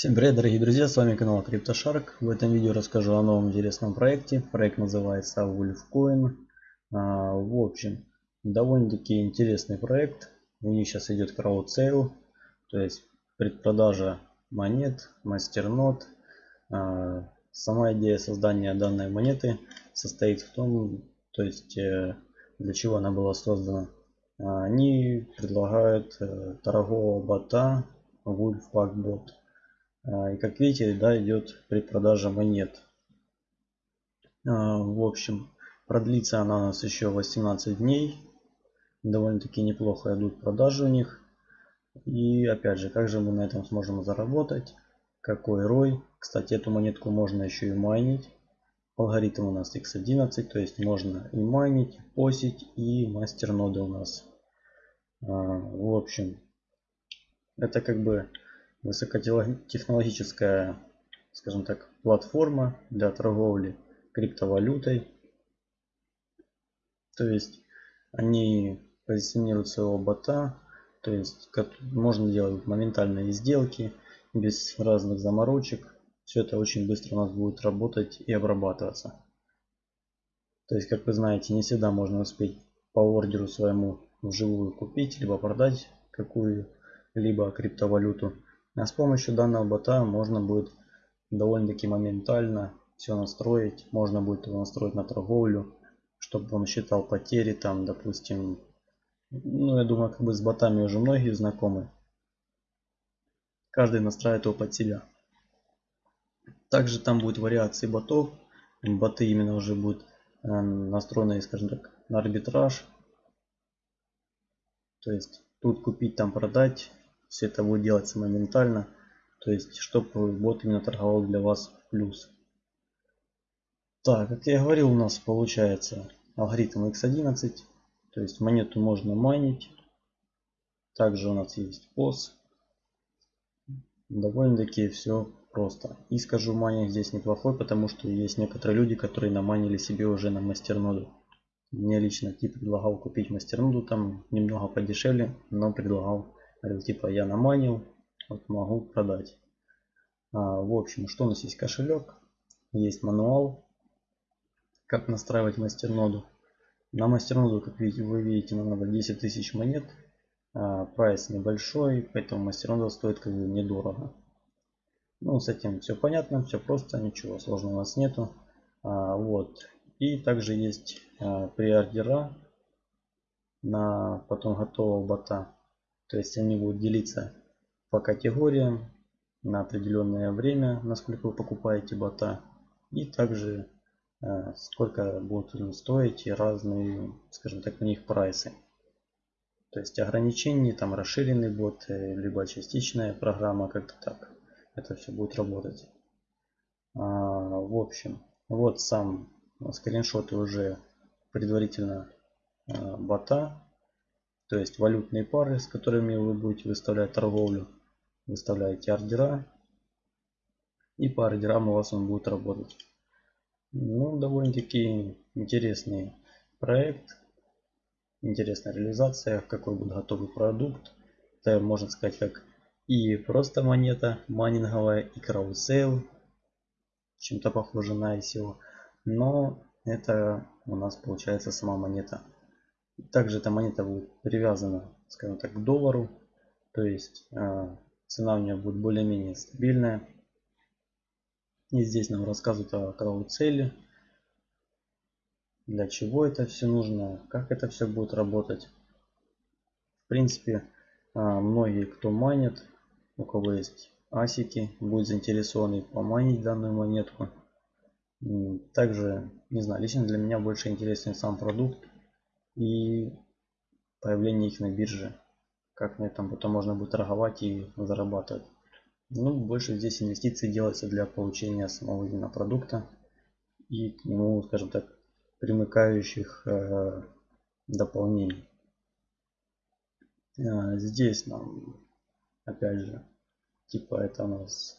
Всем привет дорогие друзья, с вами канал CryptoShark. В этом видео расскажу о новом интересном проекте. Проект называется Wolfcoin. А, в общем, довольно-таки интересный проект. У них сейчас идет краудсейл, то есть предпродажа монет, мастернод. А, сама идея создания данной монеты состоит в том, то есть э, для чего она была создана. Они предлагают э, торгового бота Wolfpack а, и как видите, да, идет предпродажа монет. А, в общем, продлится она у нас еще 18 дней. Довольно-таки неплохо идут продажи у них. И опять же, как же мы на этом сможем заработать? Какой рой? Кстати, эту монетку можно еще и майнить. Алгоритм у нас x11, то есть можно и майнить, и посить, и мастер ноды у нас. А, в общем, это как бы высокотехнологическая, скажем так, платформа для торговли криптовалютой. То есть они позиционируют своего бота, то есть можно делать моментальные сделки без разных заморочек. Все это очень быстро у нас будет работать и обрабатываться. То есть, как вы знаете, не всегда можно успеть по ордеру своему вживую купить, либо продать какую-либо криптовалюту. А с помощью данного бота можно будет довольно-таки моментально все настроить. Можно будет его настроить на торговлю, чтобы он считал потери там, допустим. Ну, я думаю, как бы с ботами уже многие знакомы. Каждый настраивает его под себя. Также там будет вариации ботов. Боты именно уже будут э, настроены, скажем так, на арбитраж. То есть тут купить, там продать все это будет делаться моментально. То есть, чтобы бот именно торговал для вас плюс. Так, как я говорил, у нас получается алгоритм x11. То есть монету можно майнить. Также у нас есть POS. Довольно-таки все просто. И скажу, майнинг здесь неплохой, потому что есть некоторые люди, которые наманили себе уже на мастерноду. Мне лично тип предлагал купить мастерноду, там немного подешевле, но предлагал Типа я наманил, вот могу продать. А, в общем, что у нас есть кошелек, есть мануал, как настраивать мастерноду. На мастерноду, как видите, вы видите, нам надо 10 тысяч монет. А, прайс небольшой, поэтому мастернода стоит как бы недорого. Ну, с этим все понятно, все просто, ничего сложного у нас нету. А, вот. И также есть а, приордера на потом готового бота. То есть они будут делиться по категориям на определенное время, насколько вы покупаете бота. И также э, сколько будут стоить разные, скажем так, у них прайсы. То есть ограничения, там расширенный бот, э, либо частичная программа, как-то так. Это все будет работать. А, в общем, вот сам скриншоты уже предварительно э, бота то есть валютные пары, с которыми вы будете выставлять торговлю. Выставляете ордера. И по ордерам у вас он будет работать. Ну, довольно-таки интересный проект. Интересная реализация, какой будет готовый продукт. Это можно сказать как и просто монета майнинговая, и краудсейл. Чем-то похоже на ICO. Но это у нас получается сама монета. Также эта монета будет привязана, скажем так, к доллару. То есть э, цена у нее будет более-менее стабильная. И здесь нам рассказывают о крауд-цели. Для чего это все нужно, как это все будет работать. В принципе, э, многие, кто манит, у кого есть асики, будут заинтересованы поманить данную монетку. Также, не знаю, лично для меня больше интересен сам продукт и появление их на бирже. Как на этом потом можно будет торговать и зарабатывать. Ну, больше здесь инвестиции делаются для получения самого именно продукта и к нему, скажем так, примыкающих э, дополнений. Э, здесь нам, опять же, типа это у нас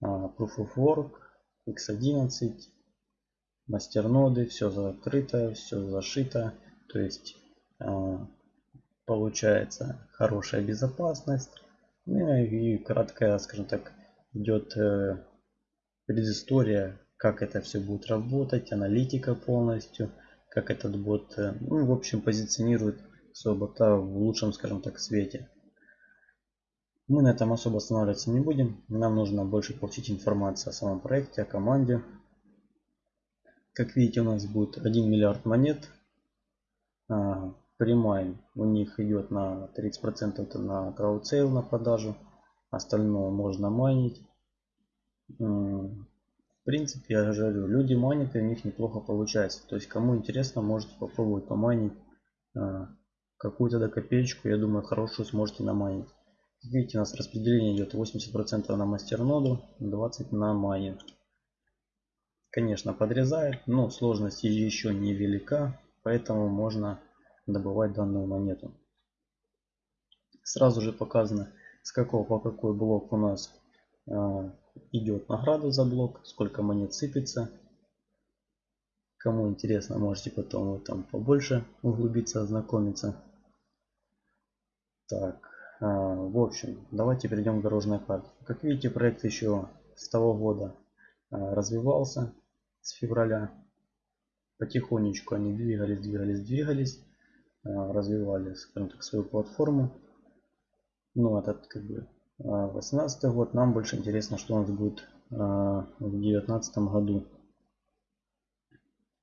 э, Proof of Work, X11, мастерноды, все закрыто, все зашито. То есть а, получается хорошая безопасность. Ну и краткая, скажем так, идет э, предыстория, как это все будет работать, аналитика полностью, как этот бот, э, ну, в общем, позиционирует своего бота в лучшем, скажем так, свете. Мы на этом особо останавливаться не будем. Нам нужно больше получить информации о самом проекте, о команде. Как видите, у нас будет 1 миллиард монет. А, Premine у них идет на 30% это на краудсейл на продажу. Остальное можно майнить. В принципе, я же говорю, люди майнят и у них неплохо получается. То есть, кому интересно, можете попробовать помайнить а, какую-то да копеечку. Я думаю, хорошую сможете намайнить. Видите, у нас распределение идет 80% на мастерноду, 20% на майнинг. Конечно, подрезает, но сложность еще не велика, поэтому можно добывать данную монету. Сразу же показано, с какого по какой блок у нас э, идет награда за блок, сколько монет сыпется. Кому интересно, можете потом там побольше углубиться, ознакомиться. Так, а, в общем, давайте перейдем к дорожной карте. Как видите, проект еще с того года а, развивался, с февраля. Потихонечку они двигались, двигались, двигались, а, развивали, скажем так, свою платформу. Ну, этот как бы 18 год. Нам больше интересно, что у нас будет в 2019 году.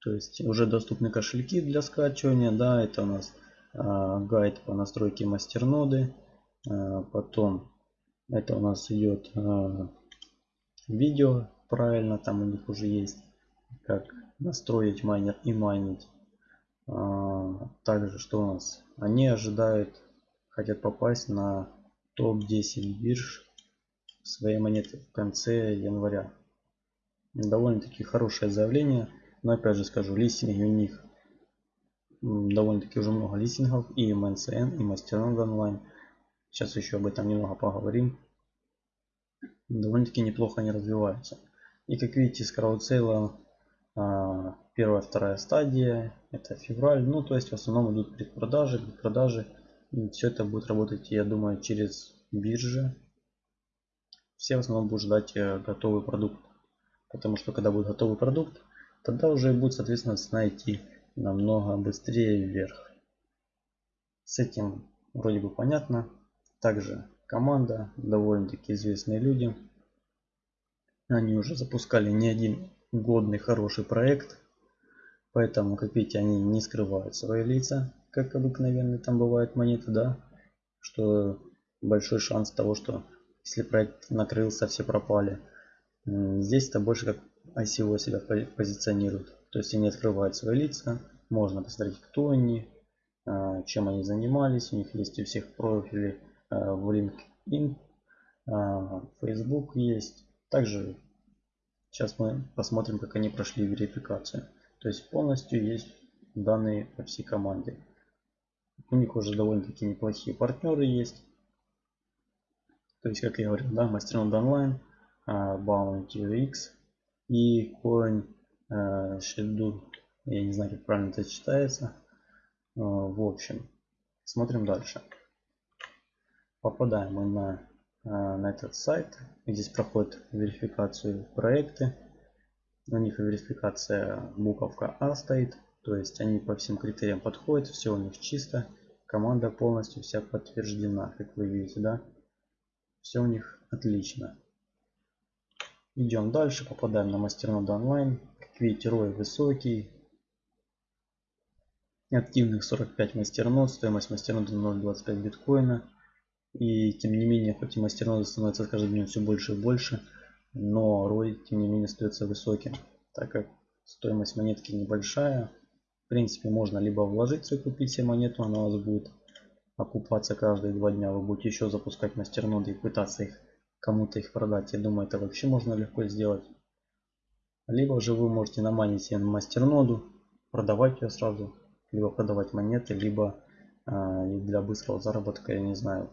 То есть уже доступны кошельки для скачивания. Да, это у нас гайд по настройке мастерноды. Потом это у нас идет видео правильно там у них уже есть как настроить майнер и майнить а, также что у нас они ожидают хотят попасть на топ 10 бирж своей монеты в конце января довольно-таки хорошее заявление но опять же скажу листинги у них довольно-таки уже много листингов и MNCN и Masternode онлайн Сейчас еще об этом немного поговорим. Довольно-таки неплохо они развиваются. И как видите, с краудсейла первая, вторая стадия, это февраль. Ну, то есть в основном идут предпродажи, предпродажи. И все это будет работать, я думаю, через биржи. Все в основном будут ждать э, готовый продукт. Потому что когда будет готовый продукт, тогда уже будет, соответственно, цена идти намного быстрее вверх. С этим вроде бы понятно. Также команда, довольно-таки известные люди. Они уже запускали не один годный хороший проект. Поэтому, как видите, они не скрывают свои лица, как обыкновенно там бывают монеты, да. Что большой шанс того, что если проект накрылся, все пропали. Здесь это больше как ICO себя позиционирует. То есть они открывают свои лица, можно посмотреть, кто они, а, чем они занимались. У них есть у всех профили Э, в LinkedIn, э, Facebook есть. Также сейчас мы посмотрим, как они прошли верификацию. То есть полностью есть данные по всей команде. У них уже довольно-таки неплохие партнеры есть. То есть, как я говорил, да, Mastermind Online, э, Bounty UX и Coin Schedule. Я не знаю, как правильно это читается. В общем, смотрим дальше попадаем мы на, а, на этот сайт. Здесь проходит верификацию проекты. У них верификация буковка А стоит. То есть они по всем критериям подходят. Все у них чисто. Команда полностью вся подтверждена, как вы видите, да? Все у них отлично. Идем дальше, попадаем на мастерноду онлайн. Как видите, рой высокий. Активных 45 мастернод, стоимость мастерноды 0.25 биткоина. И тем не менее, хоть и мастернода становится с каждым днем все больше и больше, но рой тем не менее остается высоким, так как стоимость монетки небольшая. В принципе, можно либо вложиться и купить себе монету, она у вас будет окупаться каждые два дня. Вы будете еще запускать мастерноды и пытаться их кому-то их продать. Я думаю, это вообще можно легко сделать. Либо же вы можете наманить себе мастерноду, продавать ее сразу, либо продавать монеты, либо э, для быстрого заработка, я не знаю,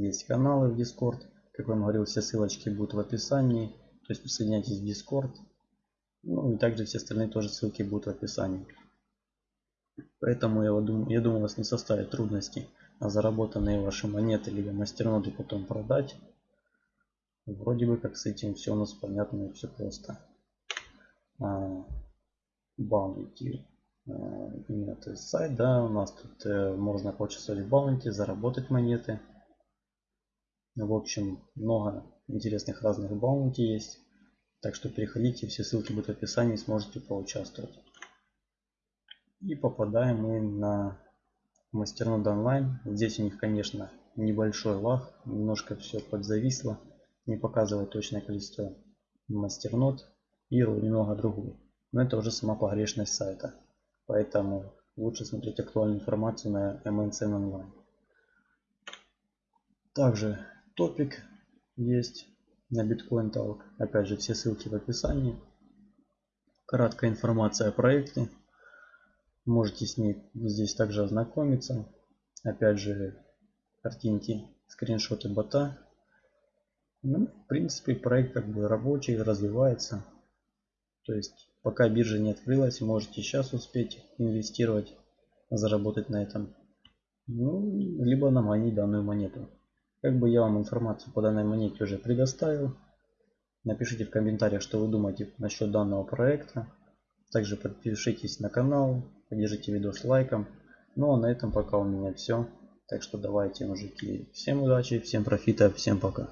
есть каналы в Discord. Как вам говорил, все ссылочки будут в описании. То есть присоединяйтесь в Discord. Ну и также все остальные тоже ссылки будут в описании. Поэтому я думаю, я думаю, у вас не составит трудностей на заработанные ваши монеты либо мастерноды потом продать. Вроде бы как с этим все у нас понятно и все просто. Баунти. А, именно сайт, да, у нас тут э, можно поучаствовать в баунти, заработать монеты. В общем, много интересных разных баунти есть. Так что переходите, все ссылки будут в описании, сможете поучаствовать. И попадаем мы на мастернод онлайн. Здесь у них, конечно, небольшой лаг, немножко все подзависло, не показывает точное количество мастернод и немного другую. Но это уже сама погрешность сайта. Поэтому лучше смотреть актуальную информацию на MNCN онлайн. Также топик есть на Bitcoin Talk. Опять же, все ссылки в описании. Краткая информация о проекте. Можете с ней здесь также ознакомиться. Опять же, картинки, скриншоты бота. Ну, в принципе, проект как бы рабочий, развивается. То есть, пока биржа не открылась, можете сейчас успеть инвестировать, заработать на этом. Ну, либо наманить данную монету. Как бы я вам информацию по данной монете уже предоставил. Напишите в комментариях, что вы думаете насчет данного проекта. Также подпишитесь на канал, поддержите видос лайком. Ну а на этом пока у меня все. Так что давайте, мужики, всем удачи, всем профита, всем пока.